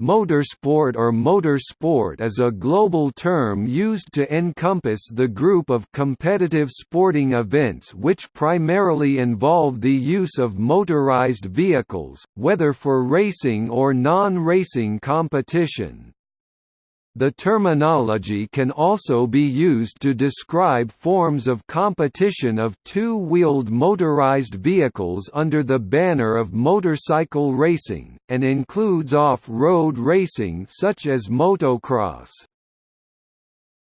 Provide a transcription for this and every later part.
Motorsport or motorsport is a global term used to encompass the group of competitive sporting events which primarily involve the use of motorized vehicles, whether for racing or non-racing competition. The terminology can also be used to describe forms of competition of two-wheeled motorized vehicles under the banner of motorcycle racing, and includes off-road racing such as motocross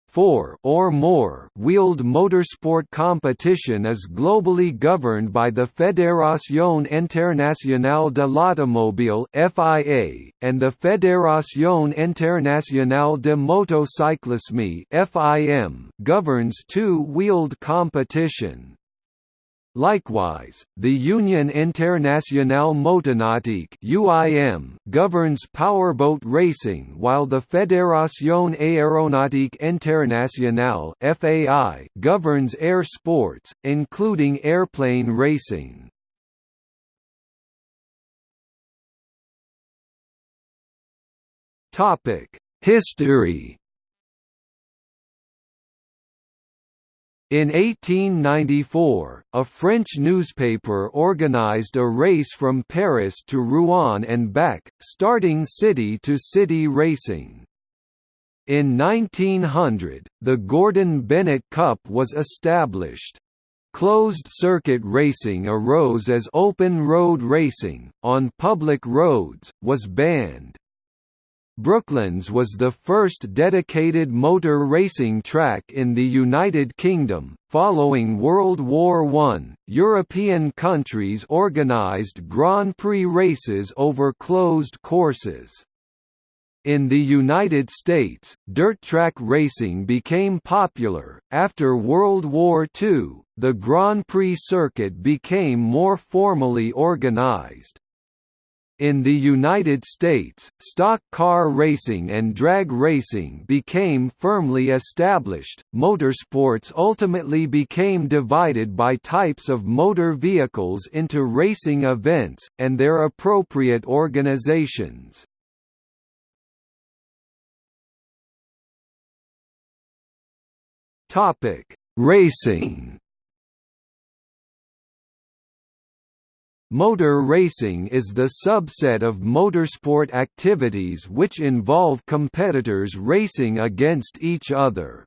four or more wheeled motorsport competition is globally governed by the Fédération Internationale de l'Automobile (FIA) and the Fédération Internationale de Motocyclisme (FIM) governs two-wheeled competition. Likewise, the Union Internationale Motonautique (UIM) governs powerboat racing, while the Fédération Aéronautique Internationale (FAI) governs air sports, including airplane racing. Topic: History In 1894, a French newspaper organized a race from Paris to Rouen and back, starting city-to-city -city racing. In 1900, the Gordon Bennett Cup was established. Closed-circuit racing arose as open road racing, on public roads, was banned. Brooklands was the first dedicated motor racing track in the United Kingdom. Following World War I, European countries organised Grand Prix races over closed courses. In the United States, dirt track racing became popular. After World War II, the Grand Prix circuit became more formally organized. In the United States, stock car racing and drag racing became firmly established. Motorsports ultimately became divided by types of motor vehicles into racing events, and their appropriate organizations. Racing Motor racing is the subset of motorsport activities which involve competitors racing against each other.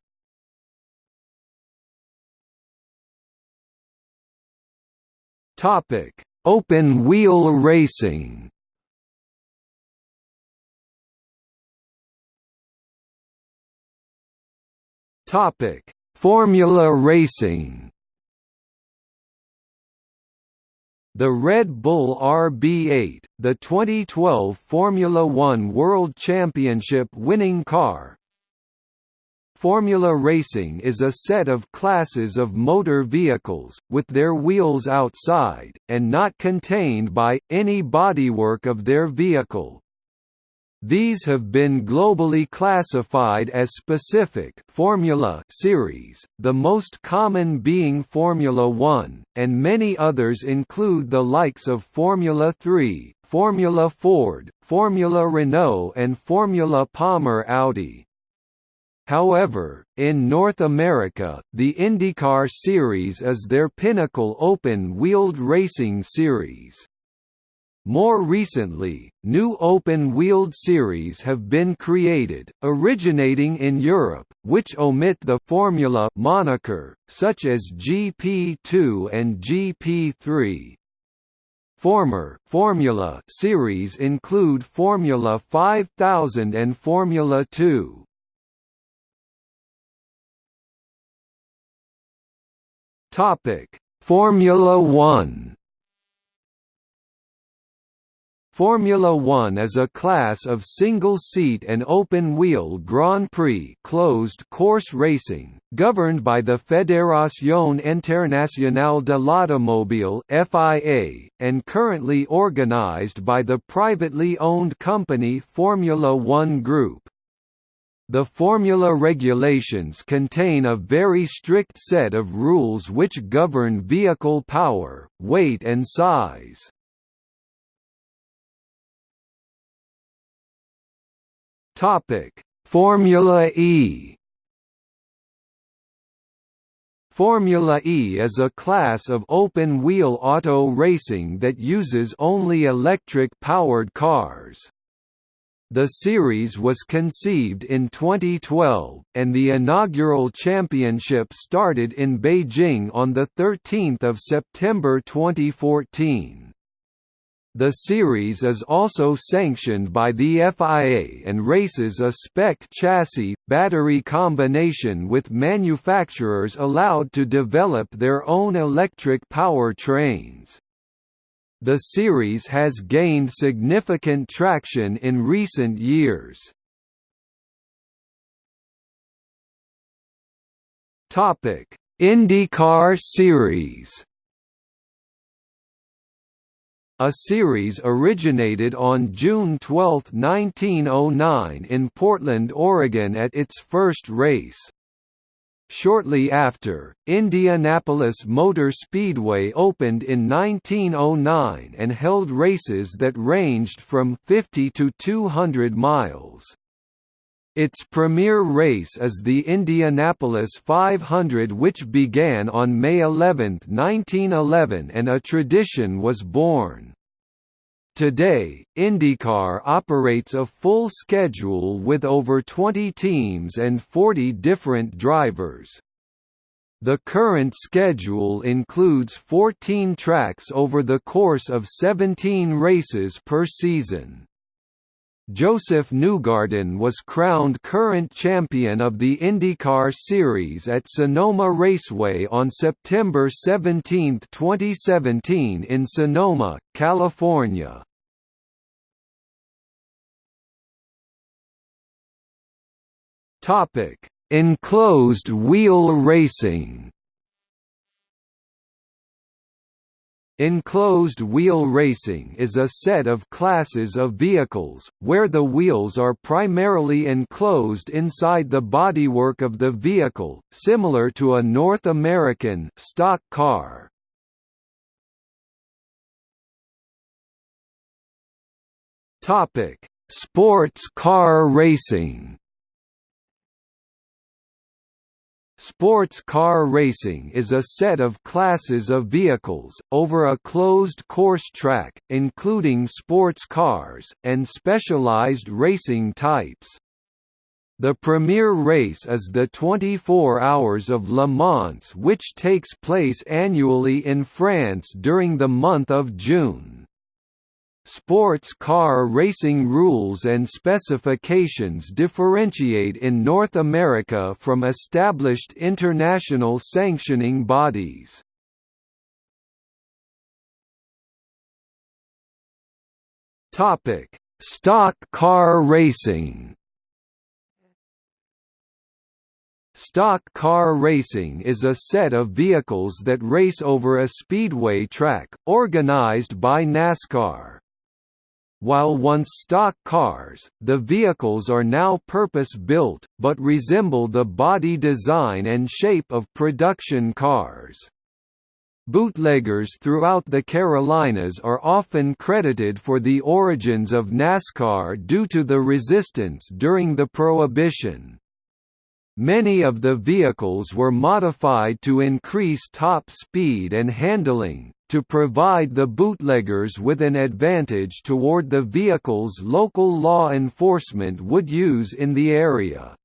Topic: Open wheel racing. Topic: Formula racing. The Red Bull RB8, the 2012 Formula One World Championship winning car, Formula racing is a set of classes of motor vehicles, with their wheels outside, and not contained by, any bodywork of their vehicle. These have been globally classified as specific Formula series, the most common being Formula 1, and many others include the likes of Formula 3, Formula Ford, Formula Renault and Formula Palmer Audi. However, in North America, the IndyCar series is their pinnacle open-wheeled racing series. More recently, new open-wheeled series have been created, originating in Europe, which omit the «Formula» moniker, such as GP2 and GP3. Former Formula series include Formula 5000 and Formula 2. Topic: Formula 1 Formula One is a class of single-seat and open-wheel Grand Prix closed course racing, governed by the Fédération Internationale de l'Automobile (FIA) and currently organized by the privately owned company Formula One Group. The formula regulations contain a very strict set of rules which govern vehicle power, weight and size. Formula E Formula E is a class of open-wheel auto racing that uses only electric-powered cars. The series was conceived in 2012, and the inaugural championship started in Beijing on 13 September 2014. The series is also sanctioned by the FIA and races a spec chassis, battery combination with manufacturers allowed to develop their own electric power trains. The series has gained significant traction in recent years. Topic: IndyCar Series. A series originated on June 12, 1909 in Portland, Oregon at its first race. Shortly after, Indianapolis Motor Speedway opened in 1909 and held races that ranged from 50 to 200 miles. Its premier race is the Indianapolis 500 which began on May 11, 1911 and a tradition was born. Today, IndyCar operates a full schedule with over 20 teams and 40 different drivers. The current schedule includes 14 tracks over the course of 17 races per season. Josef Newgarden was crowned current champion of the IndyCar Series at Sonoma Raceway on September 17, 2017 in Sonoma, California. Enclosed wheel racing. Enclosed wheel racing is a set of classes of vehicles, where the wheels are primarily enclosed inside the bodywork of the vehicle, similar to a North American stock car. Sports car racing Sports car racing is a set of classes of vehicles, over a closed course track, including sports cars, and specialized racing types. The premier race is the 24 Hours of Le Mans which takes place annually in France during the month of June. Sports car racing rules and specifications differentiate in North America from established international sanctioning bodies. Stock car racing Stock car racing is a set of vehicles that race over a speedway track, organized by NASCAR. While once stock cars, the vehicles are now purpose-built, but resemble the body design and shape of production cars. Bootleggers throughout the Carolinas are often credited for the origins of NASCAR due to the resistance during the Prohibition. Many of the vehicles were modified to increase top speed and handling, to provide the bootleggers with an advantage toward the vehicles local law enforcement would use in the area.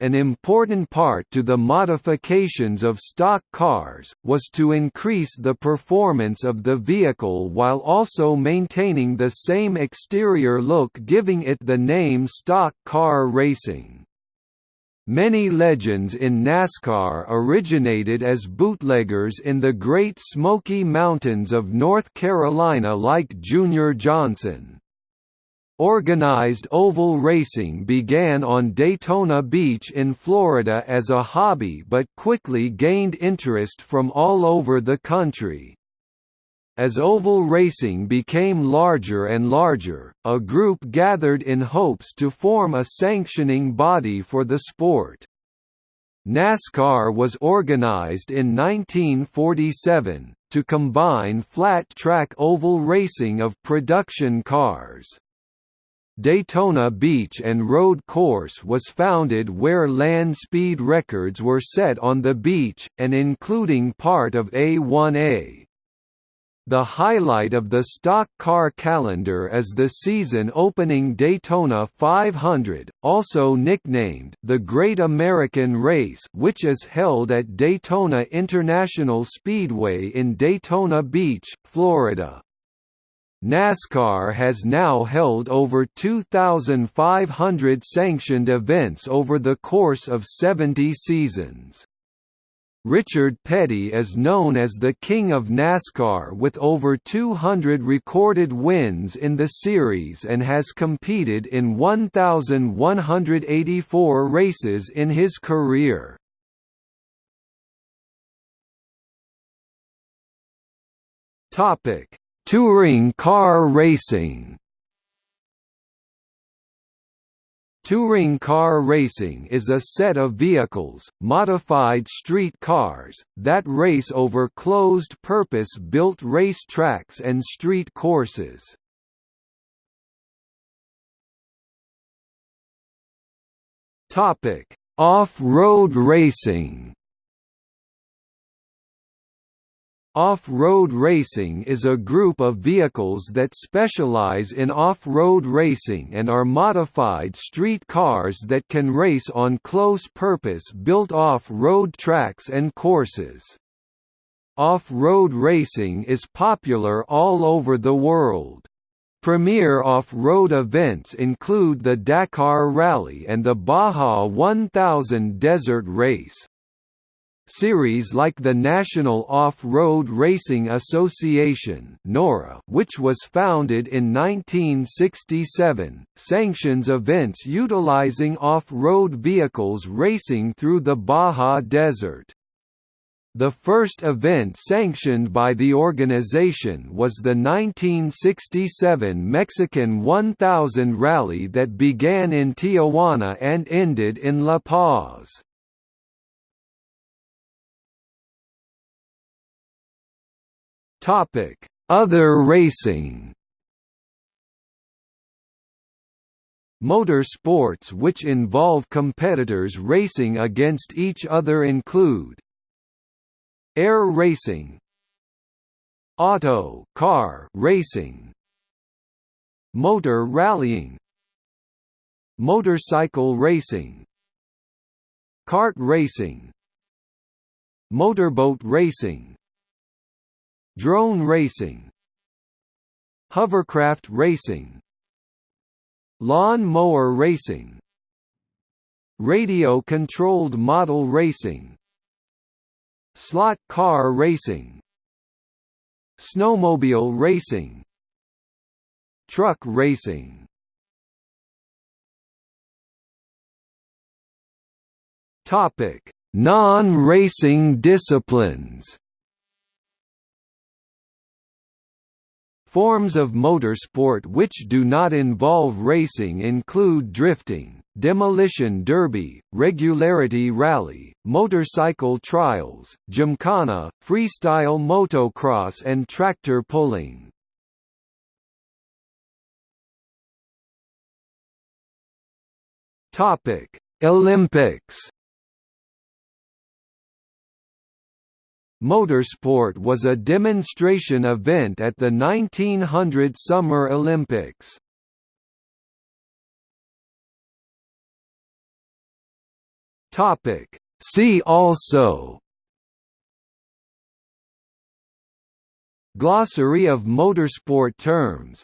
An important part to the modifications of stock cars, was to increase the performance of the vehicle while also maintaining the same exterior look giving it the name stock car racing. Many legends in NASCAR originated as bootleggers in the Great Smoky Mountains of North Carolina like Junior Johnson. Organized oval racing began on Daytona Beach in Florida as a hobby but quickly gained interest from all over the country. As oval racing became larger and larger, a group gathered in hopes to form a sanctioning body for the sport. NASCAR was organized in 1947, to combine flat-track oval racing of production cars. Daytona Beach and Road Course was founded where land speed records were set on the beach, and including part of A1A. The highlight of the stock car calendar is the season-opening Daytona 500, also nicknamed the Great American Race which is held at Daytona International Speedway in Daytona Beach, Florida. NASCAR has now held over 2,500 sanctioned events over the course of 70 seasons. Richard Petty is known as the King of NASCAR with over 200 recorded wins in the series and has competed in 1,184 races in his career. Touring car racing Touring car racing is a set of vehicles, modified street cars, that race over closed purpose-built race tracks and street courses. Off-road racing Off-road racing is a group of vehicles that specialize in off-road racing and are modified street cars that can race on close-purpose built off-road tracks and courses. Off-road racing is popular all over the world. Premier off-road events include the Dakar Rally and the Baja 1000 Desert Race. Series like the National Off-Road Racing Association which was founded in 1967, sanctions events utilizing off-road vehicles racing through the Baja Desert. The first event sanctioned by the organization was the 1967 Mexican 1000 Rally that began in Tijuana and ended in La Paz. Topic: Other racing. Motor sports which involve competitors racing against each other include Air racing Auto car racing Motor rallying Motorcycle racing Kart racing Motorboat racing Drone racing. Hovercraft racing. Lawn mower racing. Radio-controlled model racing. Slot car racing. Snowmobile racing. Truck racing. Non-racing disciplines Forms of motorsport which do not involve racing include drifting, demolition derby, regularity rally, motorcycle trials, gymkhana, freestyle motocross and tractor pulling. Olympics Motorsport was a demonstration event at the 1900 Summer Olympics. See also Glossary of motorsport terms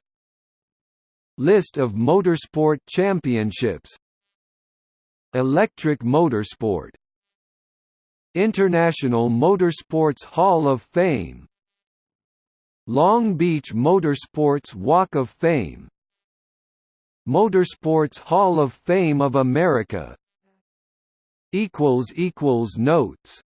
List of motorsport championships Electric motorsport International Motorsports Hall of Fame. Long Beach Motorsports Walk of Fame. Motorsports Hall of Fame of America. Notes